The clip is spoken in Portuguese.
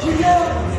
Gigante!